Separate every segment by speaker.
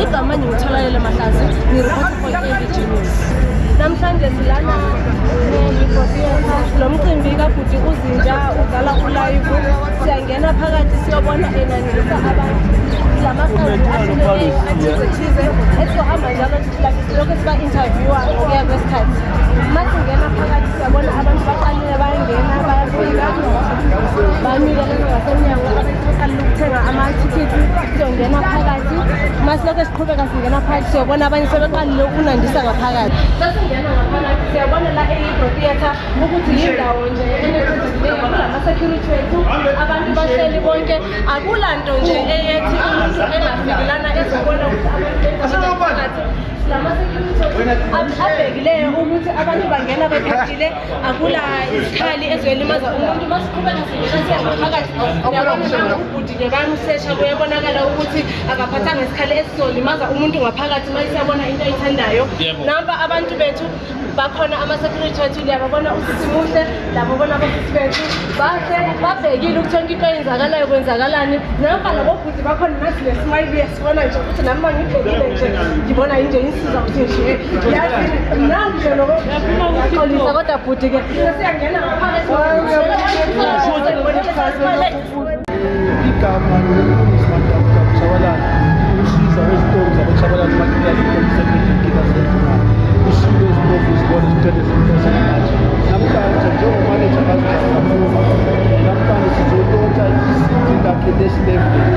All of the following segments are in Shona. Speaker 1: igama ndimthalayele mahlazi nirepotifoyeeijinis namhlanje silana neikofiea lo mcimbi kabhuti uzinja udala ulayivu siyangena phakathi siyobona enanisa abantu la makhazi ahlileleyo athizethize esohamba njalo loku sibainterviewa ngokuya kwesikhathi masingena phakathi siyabona abantu baqalile bayangena bayafika bamikelela ngasemnyango abaqalile ukuthenga amathikithi siyongena masiloko siqhubeka singena phakathi siyobona abanye sebeqalile ukunandisa ngaphakathi sasingena ngaphakathi siyabona la e-ebro theatre ukuthi yindawo nje enesizileyo kulamasecurity wethu abantu bahleli bonke akula nto nje eyethi umuntu engafikelana ezikona ukuthi abantu abhekileyo ukuthi abantu bangena bekhatile akula izikhali ezoyelimaza umuntu uma siqhubeka sinelasiyangaphakathi uyabona ubhudinye bami usesha kuyabonakala ukuthi akaphathanga isikhali esizolimaza umuntu ngaphakathi uma isiyabona into ayithandayo namba abantu bethu bakhona amasekurithi wethu liyababona usithi muhle labobona abafithi bethu bahle babhekile ukuthi yonke into eyenzakalayo kwenzakalani namba labobhudi bakhona nathi lesimayibuya sibona nje ukuthi nami ma ngibhekile nje ngibona injeni sizakuthenjeyaxolisa kodwa bhudi ke
Speaker 2: igama lokulungisa abantu abakabushabalala ukusiza ezitoni zabashabalala makilaziomsebenzinkinazenzimali usilo ezitofu zibona ziqede zinkosenamatshe namhlanje njengomanaje abazikhaakuma namhlanje sizolota izinzi lakhe lesilevele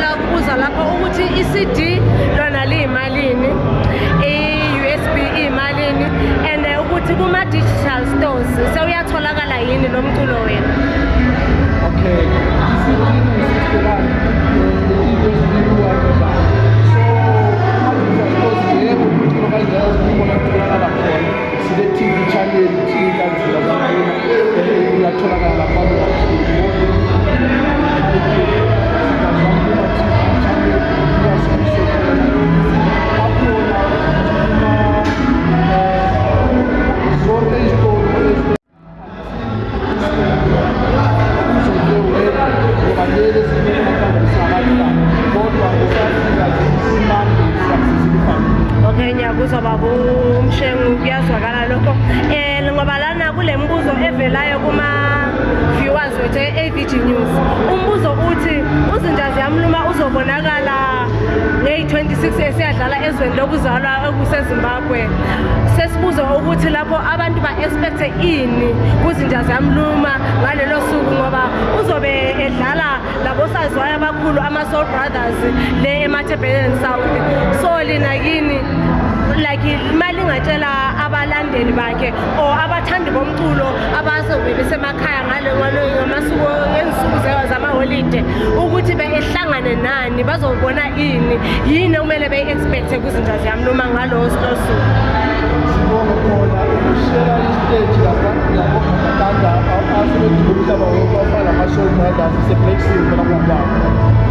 Speaker 1: ngicela ukubuza lapho ukuthi i-cd lona liyimalini i-us b iyimalini and eh, ukuthi kuma-digital stores sewuyatholakala yini lo mculo wena okay. elandelayo kuma-viewers wethu e-abg news umbuzo uthi uzinja ziyamluma uzobonakala ngeyi-26 esiyadlala ezweni lokuzalwa okusezimbabwe sesibuze ukuthi lapho abantu ba-espekthe ini kuzinja ziyamluma ngalelo suku ngoba uzobe edlala labosaziwayo abakhulu ama-soul brothers le emathebelen south so lina kini abalaleli bakhe or abathandi bomculo abazobebisemakhaya ngalengalamasuku ezisuku zamaholide ukuthi behlangane nani bazobona ini yini okumele beyi-expecthe kwizinto zyami noma ngalowo slosuku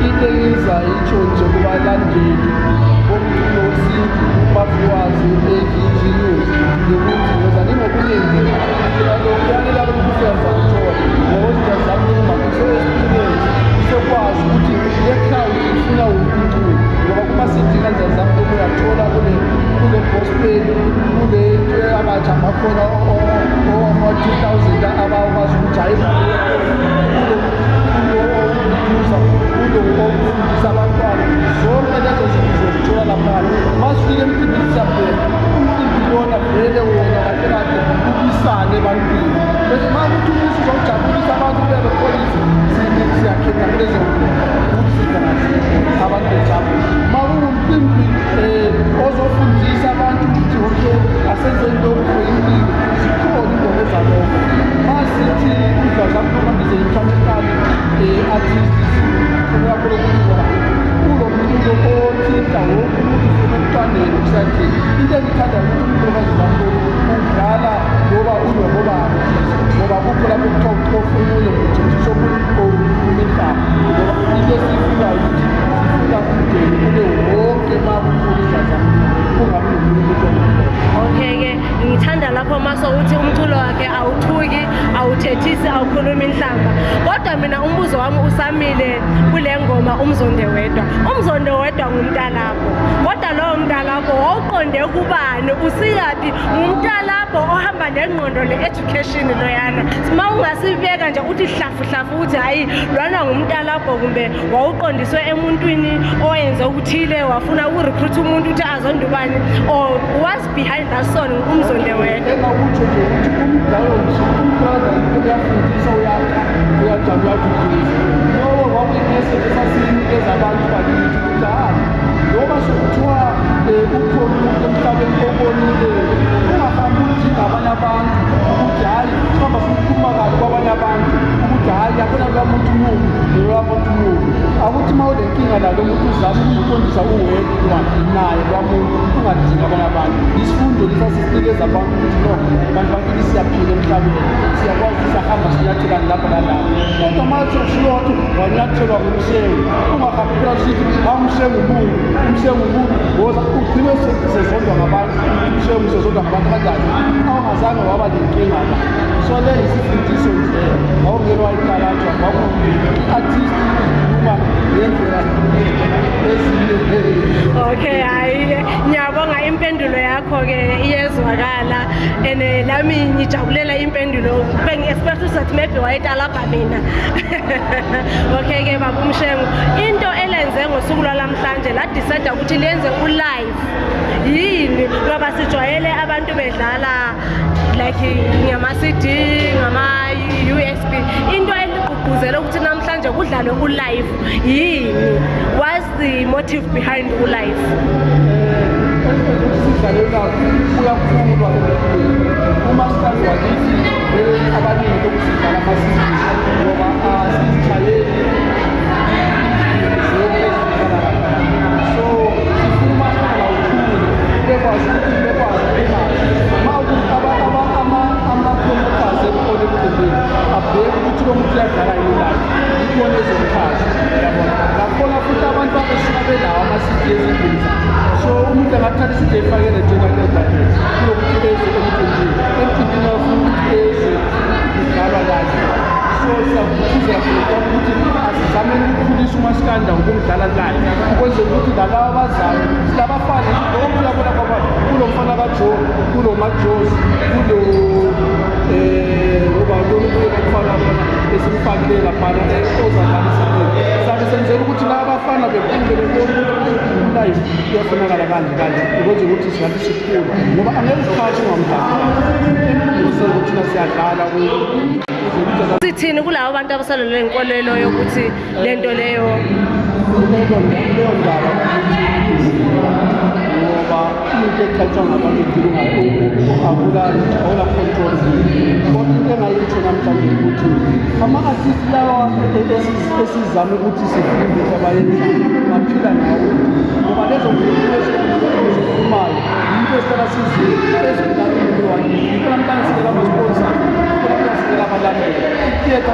Speaker 2: itheyiza itsho nje kubalandeli bomculo si bafuwazi ukuthikisa vele ukuzibona vele wona kahlekade ubisane ebantwini bese ma kuthi ukuthi uzojabulisa abantu bebe kolize siyakhetha kulezo ukuzikaze abantu bejabu ma kungumcimbi um eh, ozofundisa abantu ukuthi oke asenzeni lokho yimbilo zikhona indoba ezaloko ma sithi uzazamkhamambize intanekali um eh, artist kakhulu indawo emntwaneni usathi into engithanda ukuthi umntokazi kakhulu udlala ngoba unobobaba ngoba kukho lapho kuthiwa uxofunele uthithi sobulikoli
Speaker 1: imihlaba ngoba into esifuna ukuthi sifuna umndeni kule wonke
Speaker 2: makufunisa zami
Speaker 1: kungabi nomuntu umntu okay ke ngithanda lapho maso uthi umculo wakhe awuthu uthisi awukhulumi inhlamba kodwa mina umbuzo wami usamile kule ngoma umzonde wedwa umzonde wedwa ngumntalabo kodwa lowo mntalabo wawuqonde kubani usikaphi ngumntalabo ohamba nengqondo le-education loyana ma ungasibeka nje uthi hlafuhlafu ukuthi hhayi lwana ngumntalabo kumbe wawuqondiswe emuntwini owenze ukuthile wafuna ukurekruitha umuntu ukuthi azonde ubani or was behind that son umzonde wedwa
Speaker 2: kuyaqhaza ukuyafundisa uyajabula ukukhulisa ngoba wabuyimessage esasinikeza abantu bakithi ukuthi ha noma sokuthiwa ukhona umuntu emhlabeni obonile ungahambi ukuthi ngabanye abantu ukuthi hhayi uhamba sukukhuluma kabi kwabanye abantu ukuthi hhayi akona lwamuntu nobu nolwamuntu nobu akuthi uma ulenkinga nalo muntu uzame ukuqondisa uwedwa naye lwamuntu ungadinga abanye abantu isifundo sasisinikeza bantu ukuthi no bantu bakini siyaphila emhlabeni siyakwazi sahamba sinyathekani lapho nalapho kodwa matho shiyotho wanyathelwa ngumhlengu ungahambi phela sithi amhlengu bunu umhlengu bunu goza ugcine sezondwa ngabantu umhlengu sezondwa ngabantu kanjani awungazange waba nenkinga la so le isifundiso nje awungelwayikalatwa
Speaker 1: wakuuma ngendlela okay hayi ngiyabonga impendulo yakho-ke iyezwakala and lami eh, ngijabulela impendulo bengi-expect uzathi maybe wayetalabha mina okay-ke baba umshengo into elenze ngosuku lwalamhlanje ladiseda ukuthi lenze ulife yini ngoba sijwayele abantu bedlala like ngama-cd ngama-u s b into ugqugquzele ukuthi namhlanje kudlalwe ulife yini whats the motive behind ulife
Speaker 2: umasitaziwakithi abaningi lokusidlala masizini ngoba ah, sizitshayele kuvela pana saka senzela ukuthi la bafana bekungeleoukuthi kuyafunakala kanje kanje ukwenza ukuthi singathi sikhulu ngoba angeke uphathi ngamdala emuze ukuthina siyadlala
Speaker 1: sithini kulabo abantu abasalele inkolelo yokuthi le nto leyo leyo ndaba
Speaker 2: ngoba umuntu ekhathwa ngabantu dilungaoko akukani ngozi kodwa into engayitho namhlanje ukuthi ama-artist lawa e-, e-, esizame ukuthi sifunde sabayenzayo maphila nawo ngoba lezo mfundoezikhulumayo yinto esihlala sizile ezilalelwa yinto namhlanje sinikamasponsa kuyasinika abalandela iteta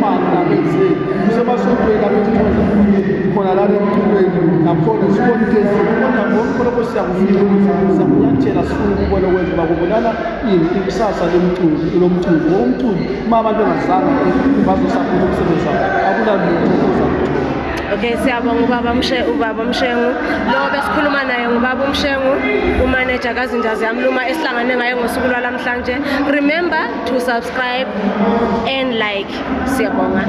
Speaker 2: kumakabezeni kusemasontweni abethuaafike khona lalo emculweni nakhona sikonteonabonkoloko siyakufikasakunyathela sukubona kwenza uba kubulala ini ikusasa lemculi ilomculi womculi uma abantu engazanga bazosakhuza ukusebenzao akulalo uzakuth
Speaker 1: okay siyabonga ubaba ubaba mshengu lo besikhuluma naye ngubaba umshengu umanager kazinja ziyamluma esihlangane ngaye ngosuku lwalamhlanje remember to subscribe and like siyabonga